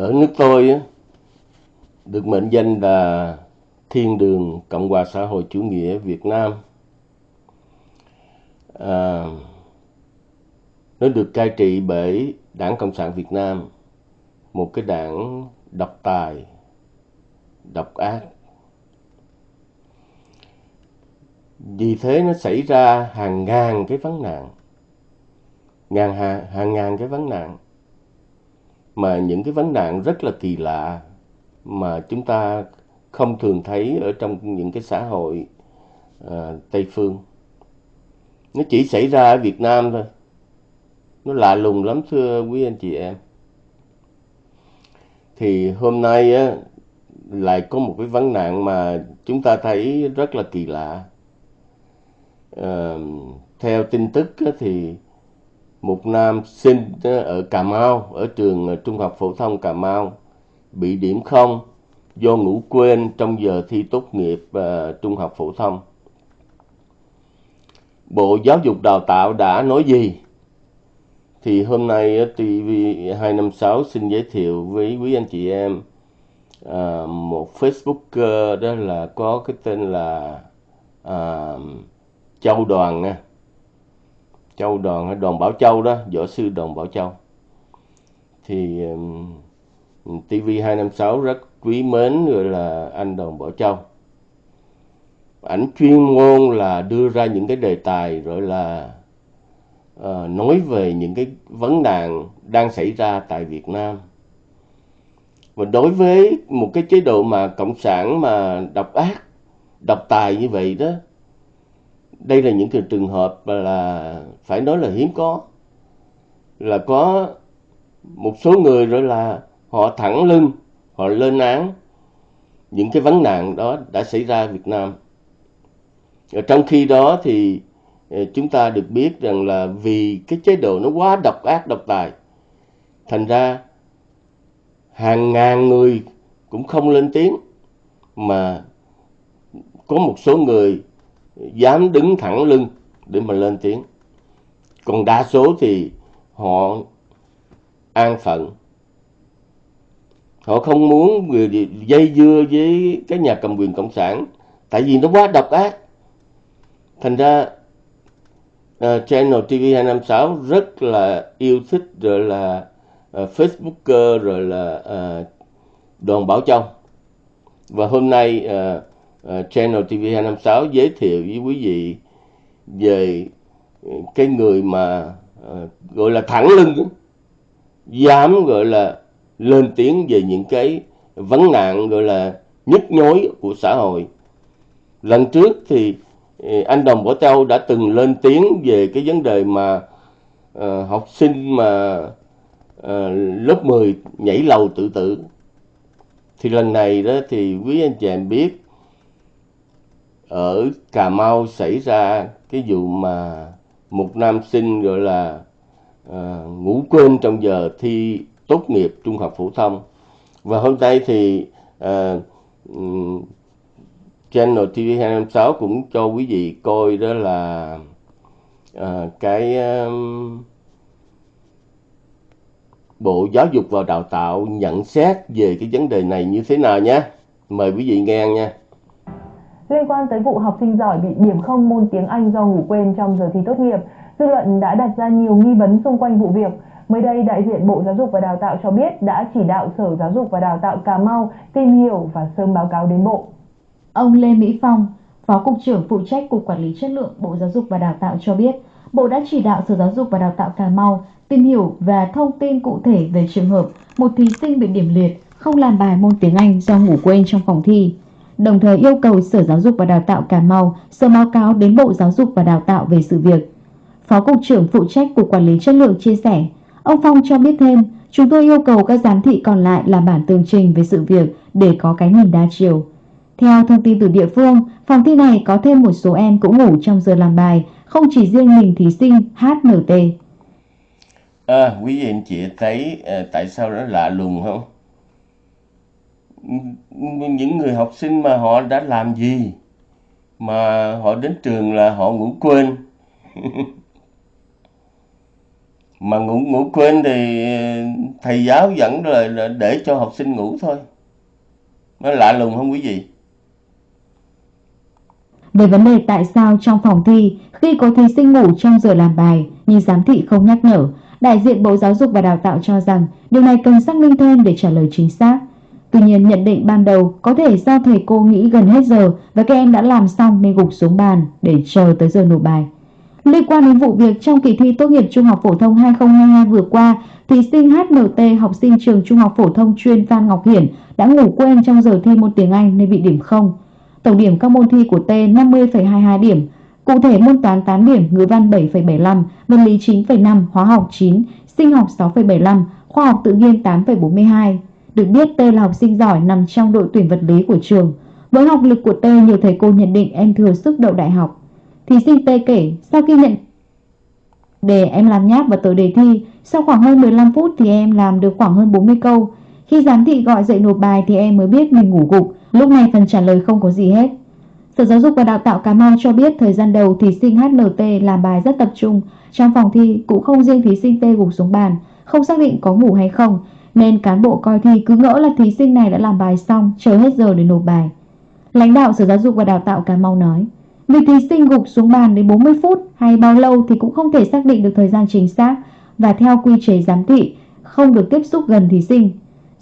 ở nước tôi được mệnh danh là thiên đường Cộng hòa xã hội chủ nghĩa Việt Nam. À, nó được cai trị bởi Đảng Cộng sản Việt Nam, một cái đảng độc tài, độc ác. Vì thế nó xảy ra hàng ngàn cái vấn nạn, ngàn hàng, hàng ngàn cái vấn nạn mà những cái vấn nạn rất là kỳ lạ mà chúng ta không thường thấy ở trong những cái xã hội uh, Tây phương. Nó chỉ xảy ra ở Việt Nam thôi. Nó lạ lùng lắm thưa quý anh chị em. Thì hôm nay á, lại có một cái vấn nạn mà chúng ta thấy rất là kỳ lạ. Uh, theo tin tức á, thì một nam sinh ờ, ở Cà Mau, ở trường ờ, Trung học phổ thông Cà Mau bị điểm không do ngủ quên trong giờ thi tốt nghiệp uh, trung học phổ thông. Bộ Giáo dục Đào tạo đã nói gì? Thì hôm nay TV256 xin giới thiệu với quý anh chị em uh, một Facebooker đó là có cái tên là uh, Châu Đoàn nha. Châu Đoàn, hay Đoàn Bảo Châu đó, võ sư Đoàn Bảo Châu. Thì um, TV256 rất quý mến gọi là anh Đoàn Bảo Châu. Ảnh chuyên môn là đưa ra những cái đề tài rồi là uh, nói về những cái vấn nạn đang xảy ra tại Việt Nam. Và đối với một cái chế độ mà cộng sản mà độc ác, độc tài như vậy đó, đây là những trường hợp là phải nói là hiếm có. Là có một số người rồi là họ thẳng lưng họ lên án những cái vấn nạn đó đã xảy ra Việt Nam. Ở trong khi đó thì ờ, chúng ta được biết rằng là vì cái chế độ nó quá độc ác độc tài, thành ra hàng ngàn người cũng không lên tiếng mà có một số người dám đứng thẳng lưng để mà lên tiếng. Còn đa số thì họ an phận. Họ không muốn dây dưa với cái nhà cầm quyền cộng sản tại vì nó quá độc ác. Thành ra uh, channel TV 256 rất là yêu thích rồi là uh, Facebooker rồi là uh, Đoàn Bảo Châu. Và hôm nay uh, uh, channel TV 256 giới thiệu với quý vị về ờ, cái người mà uh, gọi là thẳng lưng dám gọi là lên tiếng về những cái vấn nạn gọi là nhức nhối của xã hội. Lần trước thì anh Đồng Bảo Châu đã từng lên tiếng về cái vấn đề mà uh, học sinh mà uh, lớp 10 nhảy lầu tự tử. Thì lần này đó thì quý anh chị em biết ở Cà Mau xảy ra cái vụ mà một nam sinh gọi là uh, ngủ quên trong giờ thi tốt nghiệp trung học phổ thông và hôm nay thì uh, channel TV256 cũng cho quý vị coi đó là uh, cái um, Bộ Giáo dục và Đào tạo nhận xét về cái vấn đề này như thế nào nhé. Mời quý vị nghe nha. Liên quan tới vụ học sinh giỏi bị điểm không môn tiếng Anh do ngủ quên trong giờ thi tốt nghiệp, dư luận đã đặt ra nhiều nghi vấn xung quanh vụ việc. Mới đây, đại diện Bộ Giáo dục và Đào tạo cho biết đã chỉ đạo Sở Giáo dục và Đào tạo Cà Mau tìm hiểu và sớm báo cáo đến Bộ. Ông Lê Mỹ Phong, Phó Cục trưởng phụ trách Cục Quản lý Chất lượng Bộ Giáo dục và Đào tạo cho biết, Bộ đã chỉ đạo Sở Giáo dục và Đào tạo Cà Mau tìm hiểu và thông tin cụ thể về trường hợp một thí sinh bị điểm liệt không làm bài môn tiếng Anh do ngủ quên trong phòng thi. Đồng thời yêu cầu Sở Giáo dục và Đào tạo Cà Mau sớm báo cáo đến Bộ Giáo dục và Đào tạo về sự việc. Phó Cục trưởng phụ trách Cục Quản lý Chất lượng chia sẻ, Ông Phong cho biết thêm, chúng tôi yêu cầu các giám thị còn lại làm bản tường trình về sự việc để có cái nhìn đa chiều. Theo thông tin từ địa phương, phòng thi này có thêm một số em cũng ngủ trong giờ làm bài, không chỉ riêng mình thí sinh HNT. À, quý vị anh chị thấy ờ, tại sao nó lạ lùng không? Những người học sinh mà họ đã làm gì? Mà họ đến trường là họ ngủ quên. Mà ngủ ngủ quên thì ờ, thầy giáo dẫn là để cho học sinh ngủ thôi. Nó lạ lùng không quý vị? Về vấn đề tại sao trong phòng thi khi có thí sinh ngủ trong giờ làm bài nhưng giám thị không nhắc nhở, đại diện Bộ Giáo dục và Đào tạo cho rằng điều này cần xác minh thêm để trả lời chính xác. Tuy nhiên, nhận định ban đầu có thể do thầy cô nghĩ gần hết giờ và các em đã làm xong nên gục xuống bàn để chờ tới giờ nộp bài. Liên quan đến vụ việc trong kỳ thi tốt nghiệp Trung học phổ thông 2022 vừa qua, thí sinh HNT học sinh trường Trung học phổ thông chuyên Phan Ngọc Hiển đã ngủ quên trong giờ thi môn tiếng Anh nên bị điểm không. Tổng điểm các môn thi của T 50,22 điểm, cụ thể môn toán 8 điểm, ngữ văn 7,75, vật lý 9,5, hóa học 9, sinh học 6,75, khoa học tự nhiên 8,42. Được biết T là học sinh giỏi nằm trong đội tuyển vật lý của trường. Với học lực của T, nhiều thầy cô nhận định em thừa sức đậu đại học. Thí sinh T kể, sau khi nhận đề em làm nháp và tờ đề thi, sau khoảng hơn 15 phút thì em làm được khoảng hơn 40 câu. Khi giám thị gọi dậy nộp bài thì em mới biết mình ngủ gục, lúc này phần trả lời không có gì hết. Sở Giáo dục và Đào tạo Cà Mau cho biết thời gian đầu thí sinh HNT làm bài rất tập trung, trong phòng thi cũng không riêng thí sinh T gục xuống bàn, không xác định có ngủ hay không, nên cán bộ coi thi cứ ngỡ là thí sinh này đã làm bài xong, chờ hết giờ để nộp bài. Lãnh đạo Sở Giáo dục và Đào tạo Cà Mau nói, vì thí sinh gục xuống bàn đến 40 phút hay bao lâu thì cũng không thể xác định được thời gian chính xác và theo quy chế giám thị không được tiếp xúc gần thí sinh.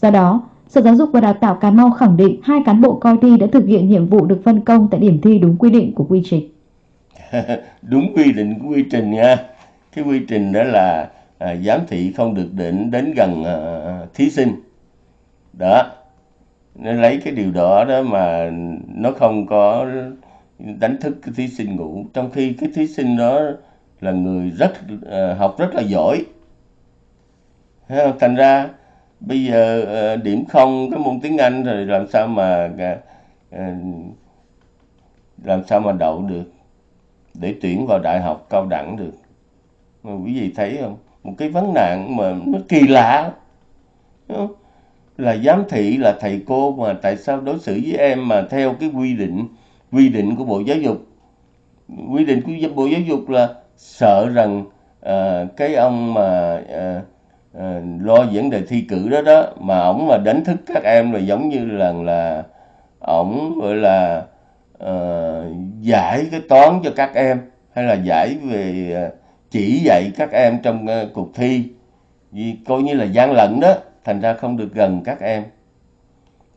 Do đó, Sở Giáo dục và Đào tạo Cà Mau khẳng định hai cán bộ coi thi đã thực hiện nhiệm vụ được phân công tại điểm thi đúng quy định của quy trình. đúng quy định của quy trình nha. Cái quy trình đó là à, giám thị không được đến đến gần à, thí sinh. Đó. Nên lấy cái điều đó đó mà nó không có đánh thức cái thí sinh ngủ trong khi cái thí sinh đó là người rất à, học rất là giỏi. Thành ra bây giờ à, điểm không cái môn tiếng Anh rồi làm sao mà à, à làm sao mà đậu được để tuyển vào đại học cao đẳng được mà quý vị thấy không một cái vấn nạn mà nó kỳ lạ không? là giám thị là thầy cô mà tại sao đối xử với em mà theo cái quy định quy định của bộ giáo dục quy định của bộ giáo dục là sợ rằng uh, cái ông mà uh, uh, lo vấn đề thi cử đó đó mà ổng mà đánh thức các em là giống như là là ổng gọi là uh, giải cái toán cho các em hay là giải về uh, chỉ dạy các em trong uh, cuộc thi. Vì coi như là gian lận đó thành ra không được gần các em.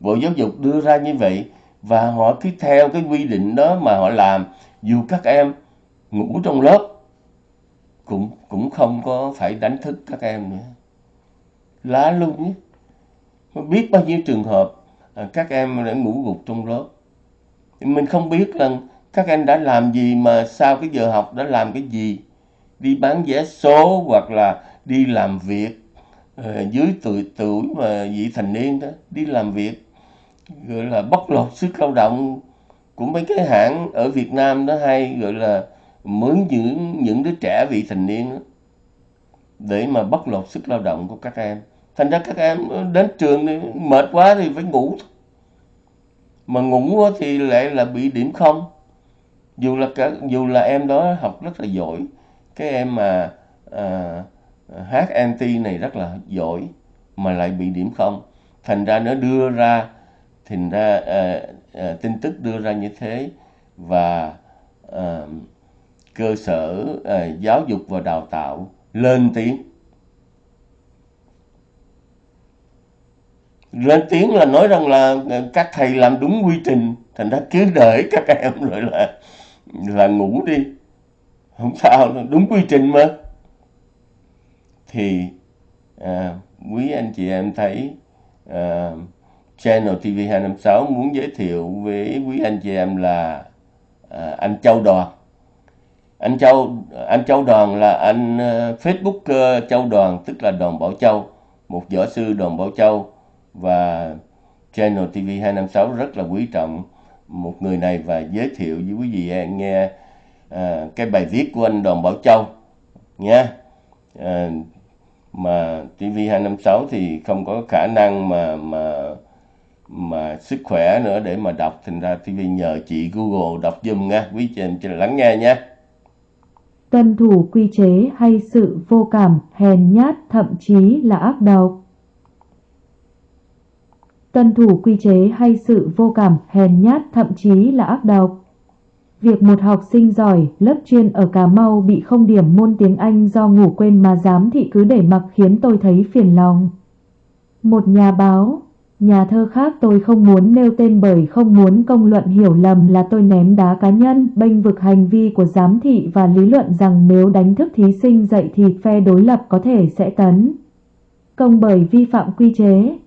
Bộ giáo dục đưa ra như vậy và họ cứ theo cái quy định đó mà họ làm. Dù các em ngủ trong lớp cũng cũng không có phải đánh thức các em nữa. Lá luôn nhé biết bao nhiêu trường hợp ờ, các em đã ngủ gục trong lớp. Mình không biết rằng các em đã làm gì mà sau cái giờ học đã làm cái gì đi bán vé số hoặc là đi làm việc ờ, dưới tuổi tuổi mà vị thành niên đó đi làm việc gọi là bóc lột sức lao động của mấy cái hãng ở Việt Nam đó hay gọi là mướn những những đứa trẻ vị thành niên đó, để mà bóc lột sức lao động của các em. Thành ra các em đến trường thì mệt quá thì phải ngủ. Mà ngủ thì lại là bị điểm không. Dù là cả dù là em đó học rất là giỏi cái em mà à, anti này rất là giỏi mà lại bị điểm không. Thành ra nó đưa ra thành ra à, à, tin tức đưa ra như thế và à, cơ sở à, giáo dục và đào tạo lên tiếng. Lên tiếng là nói rằng là các thầy làm đúng quy trình thành ra cứ để các em rồi là là ngủ đi không sao đúng quy trình mà. Thì à, quý anh chị em thấy à, channel TV 256 muốn giới thiệu với quý anh chị em là à, anh Châu Đoàn. Anh Châu anh Châu Đoàn là anh uh, Facebook uh, Châu Đoàn tức là Đoàn Bảo Châu một võ sư Đoàn Bảo Châu. Và Channel TV 256 rất là quý trọng một người này và giới thiệu với quý vị nghe à, cái bài viết của anh Đoàn Bảo Châu nha à, ờ, mà TV 256 thì không có khả năng mà mà mà sức khỏe nữa để mà đọc thành ra TV nhờ chị Google đọc giùm nha quý chị em lắng nghe nha tuân thủ quy chế hay sự vô cảm, hèn nhát, thậm chí là ác độc. Tuân thủ quy chế hay sự vô cảm, hèn nhát, thậm chí là ác độc. Việc một học sinh giỏi, lớp chuyên ở Cà Mau bị không điểm môn tiếng Anh do ngủ quên mà giám thị cứ để mặc khiến tôi thấy phiền lòng. Một nhà báo, nhà thơ khác tôi không muốn nêu tên bởi không muốn công luận hiểu lầm là tôi ném đá cá nhân, bênh vực hành vi của giám thị và lý luận rằng nếu đánh thức thí sinh dậy thì phe đối lập có thể sẽ tấn. Công bởi vi phạm quy chế,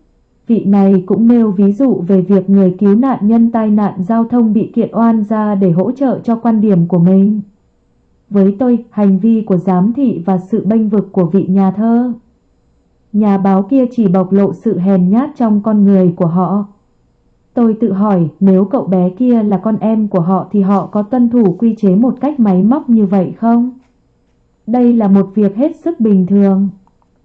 Vị này cũng nêu ví dụ về việc người cứu nạn nhân tai nạn giao thông bị kiện oan ra để hỗ trợ cho quan điểm của mình. Với tôi, hành vi của giám thị và sự bênh vực của vị nhà thơ. Nhà báo kia chỉ bộc lộ sự hèn nhát trong con người của họ. Tôi tự hỏi nếu cậu bé kia là con em của họ thì họ có tuân thủ quy chế một cách máy móc như vậy không? Đây là một việc hết sức bình thường.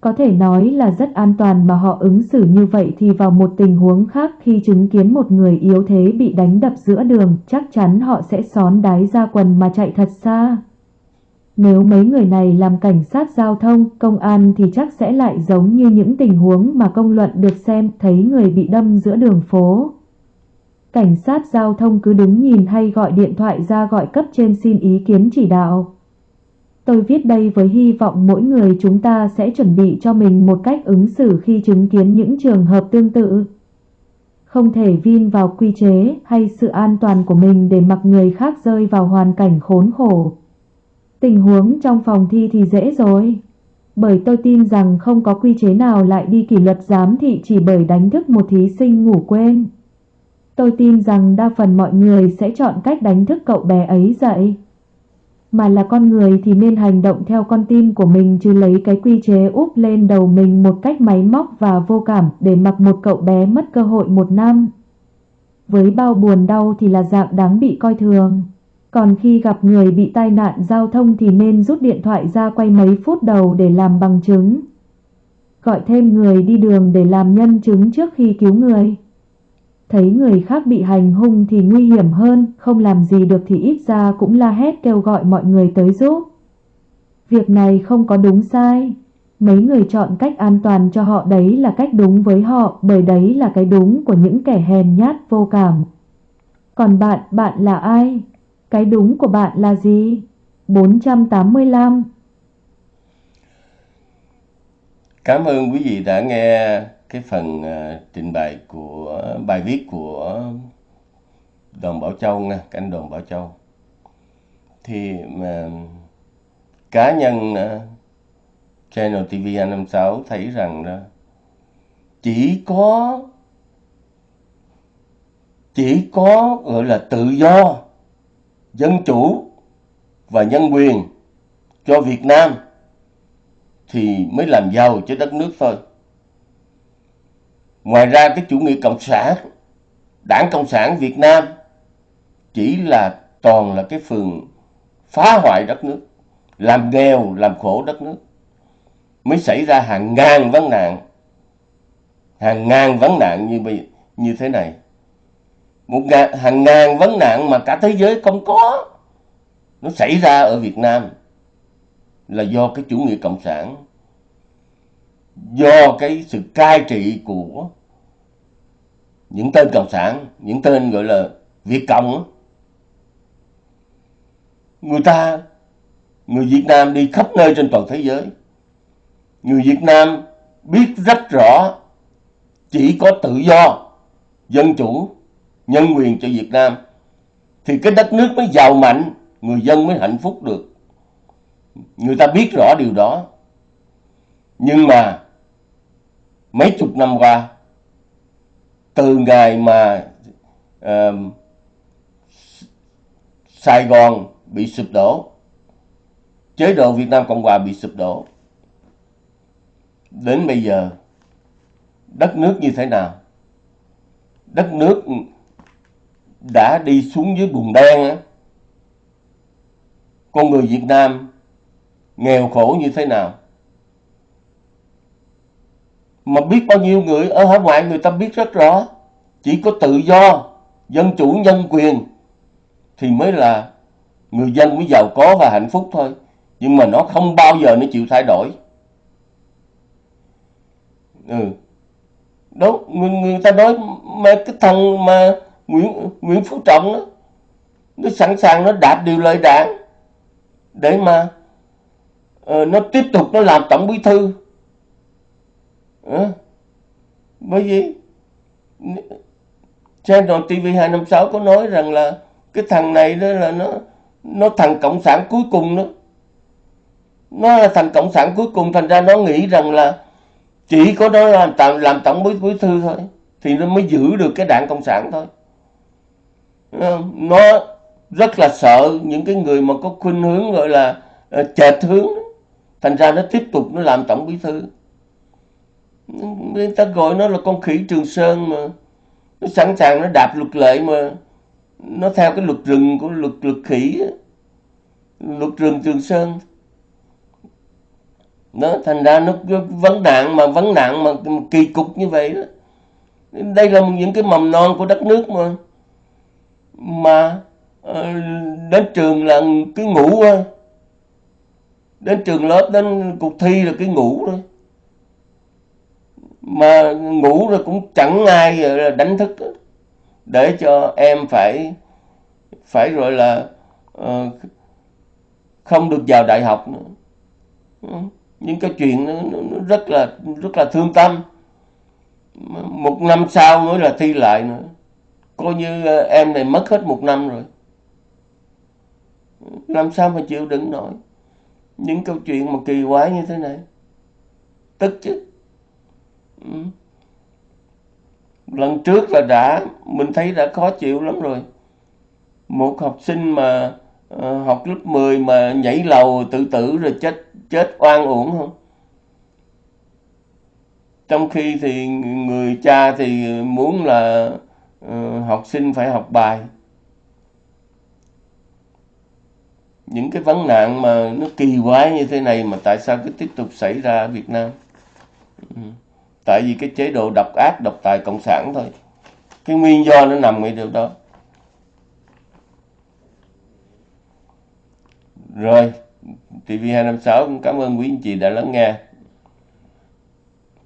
Có thể nói là rất an toàn mà họ ứng xử như vậy thì vào một tình huống khác khi chứng kiến một người yếu thế bị đánh đập giữa đường, chắc chắn họ sẽ xón đái ra quần mà chạy thật xa. Nếu mấy người này làm cảnh sát giao thông, công an thì chắc sẽ lại giống như những tình huống mà công luận được xem thấy người bị đâm giữa đường phố. Cảnh sát giao thông cứ đứng nhìn hay gọi điện thoại ra gọi cấp trên xin ý kiến chỉ đạo. Tôi viết đây với hy vọng mỗi người chúng ta sẽ chuẩn bị cho mình một cách ứng xử khi chứng kiến những trường hợp tương tự. Không thể vin vào quy chế hay sự an toàn của mình để mặc người khác rơi vào hoàn cảnh khốn khổ. Tình huống trong phòng thi thì dễ rồi. Bởi tôi tin rằng không có quy chế nào lại đi kỷ luật giám thị chỉ bởi đánh thức một thí sinh ngủ quên. Tôi tin rằng đa phần mọi người sẽ chọn cách đánh thức cậu bé ấy dậy mà là con người thì nên hành động theo con tim của mình chứ lấy cái quy chế úp lên đầu mình một cách máy móc và vô cảm để mặc một cậu bé mất cơ hội một năm. Với bao buồn đau thì là dạng đáng bị coi thường. Còn khi gặp người bị tai nạn giao thông thì nên rút điện thoại ra quay mấy phút đầu để làm bằng chứng. Gọi thêm người đi đường để làm nhân chứng trước khi cứu người. Thấy người khác bị hành hung thì nguy hiểm hơn, không làm gì được thì ít ra cũng la hét kêu gọi mọi người tới giúp. Việc này không có đúng sai. Mấy người chọn cách an toàn cho họ đấy là cách đúng với họ bởi đấy là cái đúng của những kẻ hèn nhát vô cảm. Còn bạn, bạn là ai? Cái đúng của bạn là gì? 485 Cảm ơn quý vị đã nghe cái phần uh, trình bày của bài viết của Đoàn Bảo Châu nha, anh Đoàn Bảo Châu. Thì mà cá nhân uh, Channel TV 256 thấy rằng đó chỉ có chỉ có gọi là tự do, dân chủ và nhân quyền cho Việt Nam thì mới làm giàu cho đất nước thôi. Ngoài ra cái chủ nghĩa cộng sản, đảng cộng sản Việt Nam chỉ là toàn là cái phường phá hoại đất nước, làm nghèo, làm khổ đất nước. Mới xảy ra hàng ngàn vấn nạn, hàng ngàn vấn nạn như như thế này. Một ngàn, hàng ngàn vấn nạn mà cả thế giới không có. Nó xảy ra ở Việt Nam là do cái chủ nghĩa cộng sản do cái sự cai trị của những tên cộng sản, những tên gọi là việt cộng người ta, người việt nam đi khắp nơi trên toàn thế giới. Người việt nam biết rất rõ chỉ có tự do, dân chủ, nhân quyền cho việt nam, thì cái đất nước mới giàu mạnh, người dân mới hạnh phúc được. Người ta biết rõ điều đó. Nhưng mà mấy chục năm qua từ ngày mà uh, Sài Gòn bị sụp đổ chế độ Việt Nam Cộng Hòa bị sụp đổ đến bây giờ đất nước như thế nào? Đất nước đã đi xuống dưới bùn đen á. Con người Việt Nam nghèo khổ như thế nào? Mà biết bao nhiêu người ở hải ngoại người ta biết rất rõ. Chỉ có tự do dân chủ nhân quyền thì mới là người dân mới giàu có và hạnh phúc thôi. Nhưng mà nó không bao giờ nó chịu thay đổi. Ừ. Đó người, người ta nói mà cái thằng mà Nguyễn Nguyễn Phú Trọng đó, nó sẵn sàng nó đạt điều lời đảng để mà uh, nó tiếp tục nó làm tổng bí thư à, bởi vì Channel TV 256 có nói rằng là cái thằng này đó là nó nó thằng cộng sản cuối cùng đó. Nó là thằng cộng sản cuối cùng thành ra nó nghĩ rằng là chỉ có nó làm tạm làm tổng bí, bí thư thôi thì nó mới giữ được cái đảng cộng sản thôi. Nó rất là sợ những cái người mà có khuynh hướng gọi là ờ, chệch hướng thành ra nó tiếp tục nó làm tổng bí thư người ta gọi nó là con khỉ trường sơn mà. Nó sẵn sàng nó đạp luật lệ mà. Nó theo cái luật rừng của luật luật khỉ luật rừng trường sơn. Nó thành ra nó vấn nạn mà, vấn nạn mà kỳ cục như vậy đó. Đây là những cái mầm non của đất nước mà. Mà ờ, đến trường là cái ngủ thôi. Đến trường lớp đến cuộc thi là cái ngủ thôi mà ngủ rồi cũng chẳng ai ờ, đánh thức. Để cho em phải phải rồi là uh, không được vào đại học nữa. Những cái chuyện nó, nó rất là rất là thương tâm. Một năm sau mới là thi lại nữa. Coi như ờ, em này mất hết một năm rồi. Làm sao mà chịu đựng nổi? Những câu chuyện mà kỳ quái như thế này. Tức chứ. Ừ. lần trước là đã mình thấy đã khó chịu lắm rồi. Một học sinh mà uh, học lớp 10 mà nhảy lầu tự tử rồi chết chết oan uổng không? Trong khi thì người cha thì muốn là uh, học sinh phải học bài. Những cái vấn nạn mà nó kỳ quái như thế này mà tại sao cứ tiếp tục xảy ra ở Việt Nam? Ừ tại vì cái chế độ độc ác, độc tài cộng sản thôi. Cái nguyên do nó nằm ở điều đó. Rồi TV256 cảm ơn quý anh chị đã lắng nghe.